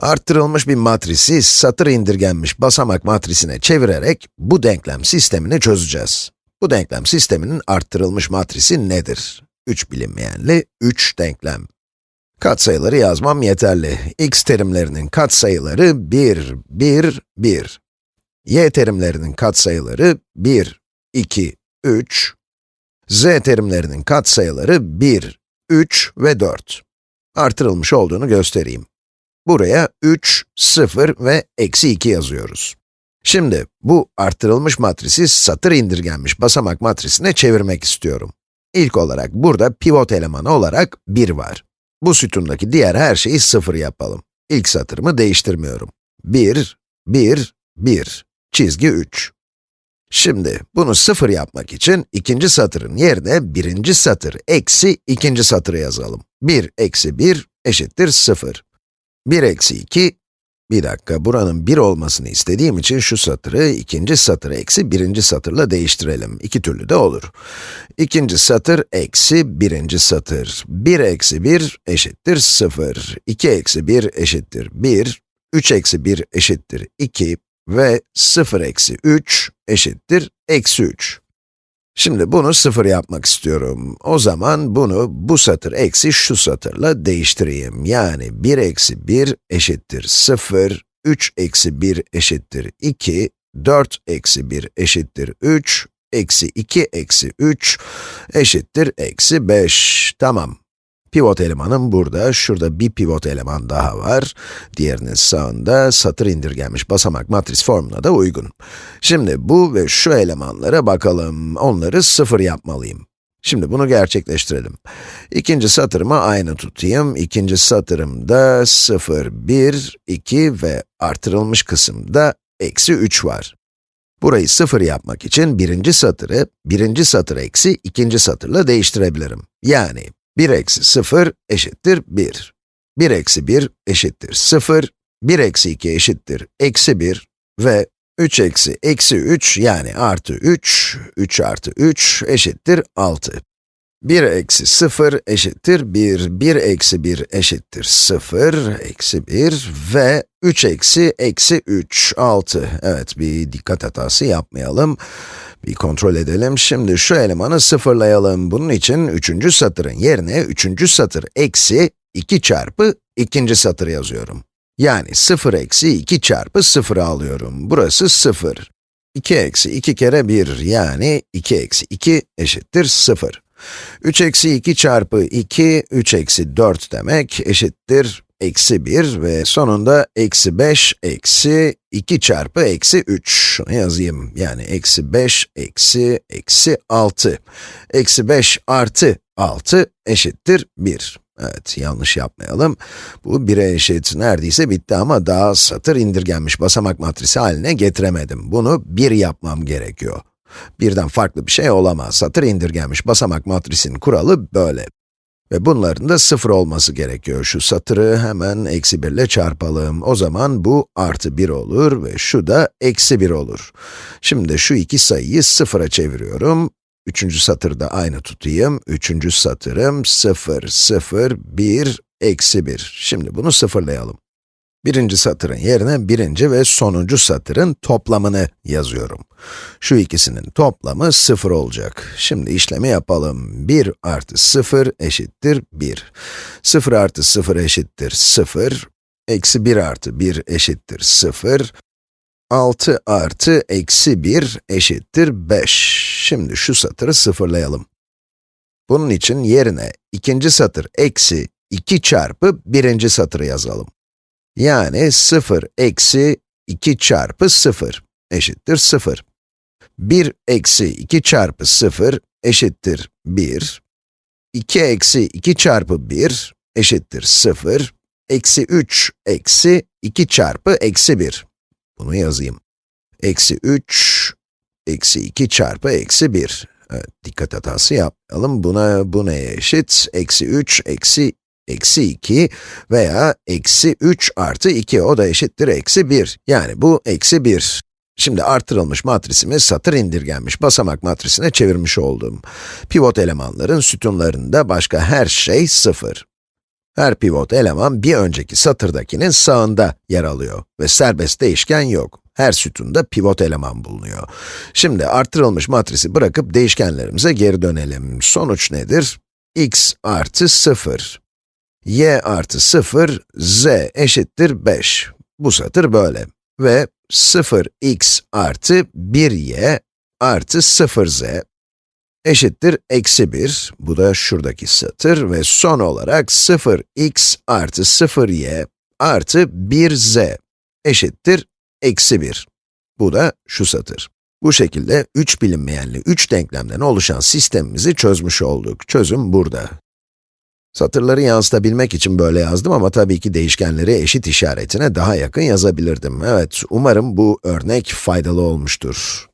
Arttırılmış bir matrisi satır indirgenmiş basamak matrisine çevirerek bu denklem sistemini çözeceğiz. Bu denklem sisteminin arttırılmış matrisi nedir? 3 bilinmeyenli 3 denklem. Katsayıları yazmam yeterli. x terimlerinin katsayıları 1, 1, 1. y terimlerinin katsayıları 1, 2, 3. z terimlerinin katsayıları 1, 3 ve 4. Artırılmış olduğunu göstereyim. Buraya 3, 0 ve eksi 2 yazıyoruz. Şimdi bu arttırılmış matrisi satır indirgenmiş basamak matrisine çevirmek istiyorum. İlk olarak burada pivot elemanı olarak 1 var. Bu sütundaki diğer her şeyi 0 yapalım. İlk satırımı değiştirmiyorum. 1, 1, 1, çizgi 3. Şimdi bunu 0 yapmak için ikinci satırın yerine birinci satır eksi ikinci satırı yazalım. 1 eksi 1 eşittir 0. 1 eksi 2, bir dakika, buranın 1 olmasını istediğim için şu satırı ikinci satır eksi birinci satırla değiştirelim. İki türlü de olur. İkinci satır eksi birinci satır. 1 eksi 1 eşittir 0. 2 eksi 1 eşittir 1. 3 eksi 1 eşittir 2 ve 0 eksi 3 eşittir eksi 3. Şimdi bunu sıfır yapmak istiyorum. O zaman bunu bu satır eksi şu satırla değiştireyim. Yani 1 eksi 1 eşittir 0, 3 eksi 1 eşittir 2, 4 eksi 1 eşittir 3, eksi 2 eksi 3 eşittir eksi 5. Tamam. Pivot elemanım burada, şurada bir pivot eleman daha var. Diğerinin sağında satır indirgenmiş basamak matris formuna da uygun. Şimdi bu ve şu elemanlara bakalım, onları sıfır yapmalıyım. Şimdi bunu gerçekleştirelim. İkinci satırımı aynı tutayım. İkinci satırımda 0, 1, 2 ve artırılmış kısımda eksi 3 var. Burayı 0 yapmak için birinci satırı, birinci satır eksi ikinci satırla değiştirebilirim. Yani 1 eksi 0 eşittir 1. 1 eksi 1 eşittir 0. 1 eksi 2 eşittir eksi 1 ve 3 eksi eksi 3 yani artı 3, 3 artı 3 eşittir 6. 1 eksi 0 eşittir 1, 1 eksi 1 eşittir 0, eksi 1 ve 3 eksi eksi 3, 6. Evet, bir dikkat hatası yapmayalım. Bir kontrol edelim. Şimdi şu elemanı sıfırlayalım. Bunun için üçüncü satırın yerine üçüncü satır eksi 2 çarpı ikinci satır yazıyorum. Yani 0 eksi 2 çarpı 0 alıyorum. Burası 0. 2 eksi 2 kere 1 yani 2 eksi 2 eşittir 0. 3 eksi 2 çarpı 2, 3 eksi 4 demek eşittir eksi 1 ve sonunda eksi 5 eksi 2 çarpı eksi 3. Şunu yazayım. Yani eksi 5 eksi eksi 6. Eksi 5 artı 6 eşittir 1. Evet, yanlış yapmayalım. Bu 1'e eşit neredeyse bitti ama daha satır indirgenmiş basamak matrisi haline getiremedim. Bunu 1 yapmam gerekiyor. Birden farklı bir şey olamaz. Satır indirgenmiş basamak matrisinin kuralı böyle. Ve bunların da sıfır olması gerekiyor. Şu satırı hemen eksi 1 ile çarpalım. O zaman bu artı 1 olur ve şu da eksi 1 olur. Şimdi şu iki sayıyı sıfıra çeviriyorum. Üçüncü satırda aynı tutayım. Üçüncü satırım 0, 0, 1, eksi 1. Şimdi bunu sıfırlayalım. Birinci satırın yerine birinci ve sonuncu satırın toplamını yazıyorum. Şu ikisinin toplamı 0 olacak. Şimdi işlemi yapalım. 1 artı 0 eşittir 1. 0 artı 0 eşittir 0. Eksi 1 artı 1 eşittir 0. 6 artı eksi 1 eşittir 5. Şimdi şu satırı sıfırlayalım. Bunun için yerine ikinci satır eksi 2 çarpı birinci satırı yazalım. Yani 0 eksi 2 çarpı 0 eşittir 0. 1 eksi 2 çarpı 0 eşittir 1. 2 eksi 2 çarpı 1 eşittir 0. Eksi 3 eksi 2 çarpı eksi 1. Bunu yazayım. Eksi 3, eksi 2 çarpı eksi 1. Evet, dikkat hatası yapmayalım. Buna, bu neye eşit? Eksi 3, eksi eksi 2 veya eksi 3 artı 2, o da eşittir eksi 1. Yani bu eksi 1. Şimdi artırılmış matrisimi satır indirgenmiş basamak matrisine çevirmiş oldum. Pivot elemanların sütunlarında başka her şey 0. Her pivot eleman bir önceki satırdakinin sağında yer alıyor ve serbest değişken yok. Her sütunda pivot eleman bulunuyor. Şimdi artırılmış matrisi bırakıp değişkenlerimize geri dönelim. Sonuç nedir? x artı 0, y artı 0, z eşittir 5. Bu satır böyle. Ve 0x artı 1y artı 0z eşittir eksi 1, bu da şuradaki satır ve son olarak 0x artı 0y artı 1z eşittir eksi 1. Bu da şu satır. Bu şekilde 3 bilinmeyenli 3 denklemden oluşan sistemimizi çözmüş olduk. Çözüm burada. Satırları yansıtabilmek için böyle yazdım ama tabii ki değişkenleri eşit işaretine daha yakın yazabilirdim. Evet, umarım bu örnek faydalı olmuştur.